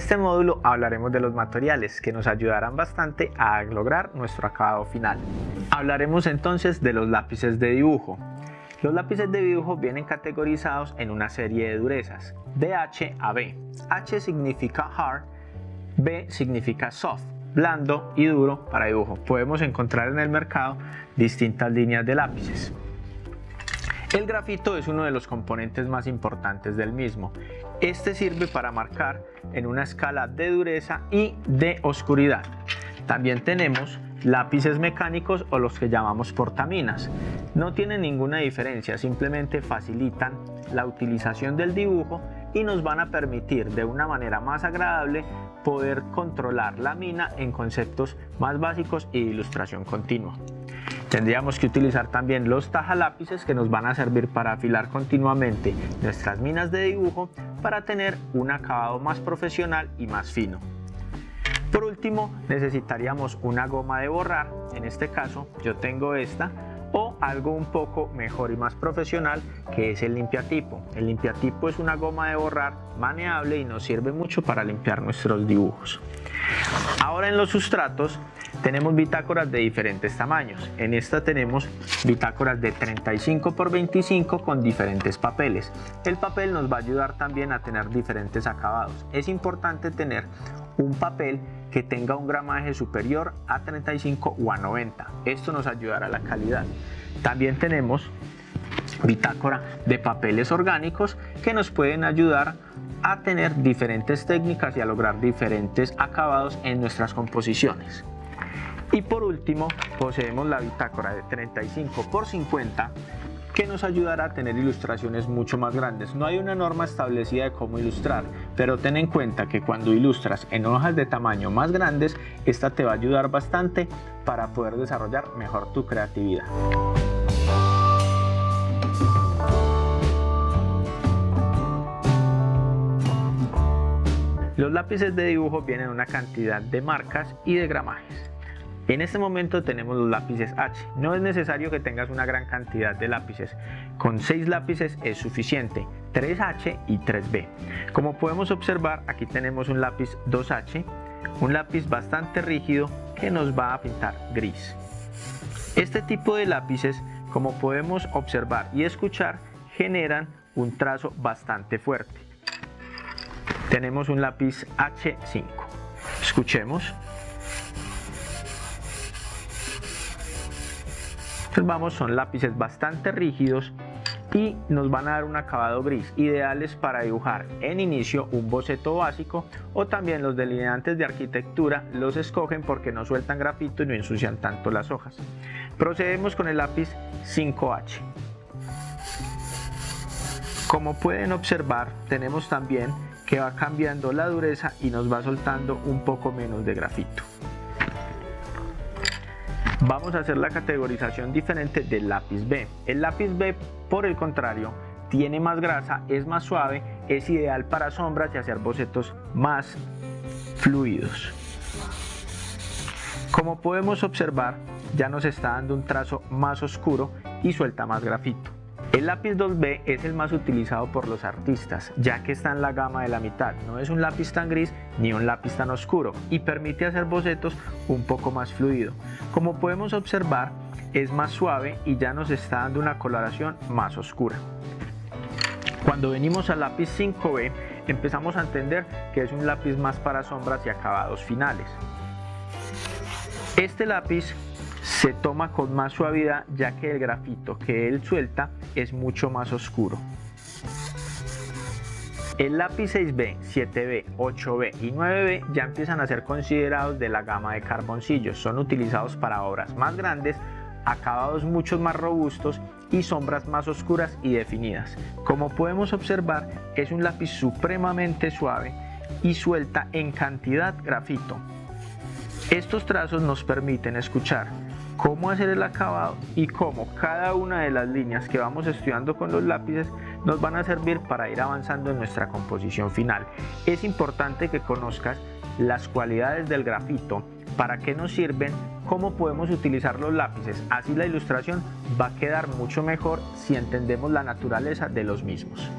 este módulo hablaremos de los materiales que nos ayudarán bastante a lograr nuestro acabado final. Hablaremos entonces de los lápices de dibujo. Los lápices de dibujo vienen categorizados en una serie de durezas, de H a B. H significa hard, B significa soft, blando y duro para dibujo. Podemos encontrar en el mercado distintas líneas de lápices. El grafito es uno de los componentes más importantes del mismo. Este sirve para marcar en una escala de dureza y de oscuridad. También tenemos lápices mecánicos o los que llamamos portaminas. No tienen ninguna diferencia, simplemente facilitan la utilización del dibujo y nos van a permitir de una manera más agradable poder controlar la mina en conceptos más básicos y de ilustración continua. Tendríamos que utilizar también los tajalápices que nos van a servir para afilar continuamente nuestras minas de dibujo para tener un acabado más profesional y más fino. Por último necesitaríamos una goma de borrar, en este caso yo tengo esta, o algo un poco mejor y más profesional que es el limpiatipo. El limpiatipo es una goma de borrar maneable y nos sirve mucho para limpiar nuestros dibujos. Ahora en los sustratos tenemos bitácoras de diferentes tamaños. En esta tenemos bitácoras de 35 por 25 con diferentes papeles. El papel nos va a ayudar también a tener diferentes acabados. Es importante tener un papel que tenga un gramaje superior a 35 o a 90. Esto nos ayudará a la calidad. También tenemos bitácora de papeles orgánicos que nos pueden ayudar a tener diferentes técnicas y a lograr diferentes acabados en nuestras composiciones. Y por último, poseemos la bitácora de 35 por 50 que nos ayudará a tener ilustraciones mucho más grandes. No hay una norma establecida de cómo ilustrar, pero ten en cuenta que cuando ilustras en hojas de tamaño más grandes, esta te va a ayudar bastante para poder desarrollar mejor tu creatividad. Los lápices de dibujo vienen en una cantidad de marcas y de gramajes. En este momento tenemos los lápices H. No es necesario que tengas una gran cantidad de lápices. Con 6 lápices es suficiente, 3H y 3B. Como podemos observar, aquí tenemos un lápiz 2H, un lápiz bastante rígido que nos va a pintar gris. Este tipo de lápices, como podemos observar y escuchar, generan un trazo bastante fuerte. Tenemos un lápiz H5. Escuchemos. Observamos son lápices bastante rígidos y nos van a dar un acabado gris, ideales para dibujar en inicio un boceto básico o también los delineantes de arquitectura los escogen porque no sueltan grafito y no ensucian tanto las hojas. Procedemos con el lápiz 5H. Como pueden observar tenemos también que va cambiando la dureza y nos va soltando un poco menos de grafito. Vamos a hacer la categorización diferente del lápiz B. El lápiz B, por el contrario, tiene más grasa, es más suave, es ideal para sombras y hacer bocetos más fluidos. Como podemos observar, ya nos está dando un trazo más oscuro y suelta más grafito. El lápiz 2B es el más utilizado por los artistas, ya que está en la gama de la mitad. No es un lápiz tan gris ni un lápiz tan oscuro y permite hacer bocetos un poco más fluido. Como podemos observar, es más suave y ya nos está dando una coloración más oscura. Cuando venimos al lápiz 5B, empezamos a entender que es un lápiz más para sombras y acabados finales. Este lápiz se toma con más suavidad ya que el grafito que él suelta es mucho más oscuro. El lápiz 6B, 7B, 8B y 9B ya empiezan a ser considerados de la gama de carboncillos. Son utilizados para obras más grandes, acabados mucho más robustos y sombras más oscuras y definidas. Como podemos observar, es un lápiz supremamente suave y suelta en cantidad grafito. Estos trazos nos permiten escuchar cómo hacer el acabado y cómo cada una de las líneas que vamos estudiando con los lápices nos van a servir para ir avanzando en nuestra composición final. Es importante que conozcas las cualidades del grafito, para qué nos sirven, cómo podemos utilizar los lápices. Así la ilustración va a quedar mucho mejor si entendemos la naturaleza de los mismos.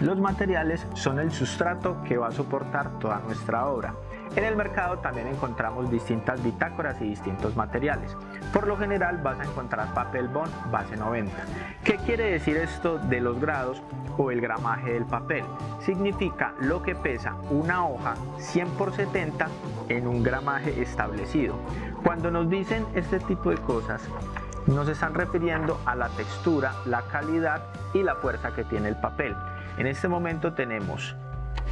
Los materiales son el sustrato que va a soportar toda nuestra obra. En el mercado también encontramos distintas bitácoras y distintos materiales. Por lo general vas a encontrar papel bond base 90. ¿Qué quiere decir esto de los grados o el gramaje del papel? Significa lo que pesa una hoja 100 por 70 en un gramaje establecido. Cuando nos dicen este tipo de cosas, nos están refiriendo a la textura, la calidad y la fuerza que tiene el papel. En este momento tenemos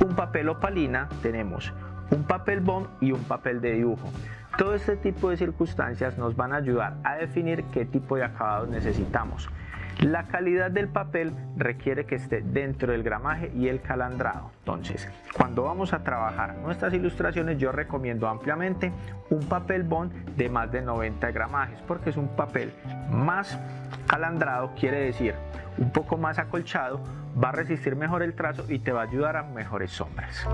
un papel opalina, tenemos un papel bond y un papel de dibujo. Todo este tipo de circunstancias nos van a ayudar a definir qué tipo de acabados necesitamos. La calidad del papel requiere que esté dentro del gramaje y el calandrado. Entonces, cuando vamos a trabajar nuestras ilustraciones, yo recomiendo ampliamente un papel bond de más de 90 gramajes, porque es un papel más calandrado, quiere decir un poco más acolchado, va a resistir mejor el trazo y te va a ayudar a mejores sombras.